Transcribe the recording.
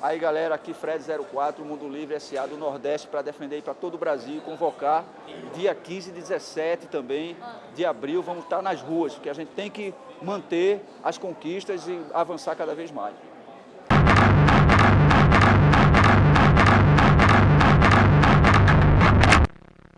Aí galera, aqui Fred 04, Mundo Livre SA do Nordeste para defender para todo o Brasil, convocar dia 15 e 17 também de abril, vamos estar nas ruas, porque a gente tem que manter as conquistas e avançar cada vez mais.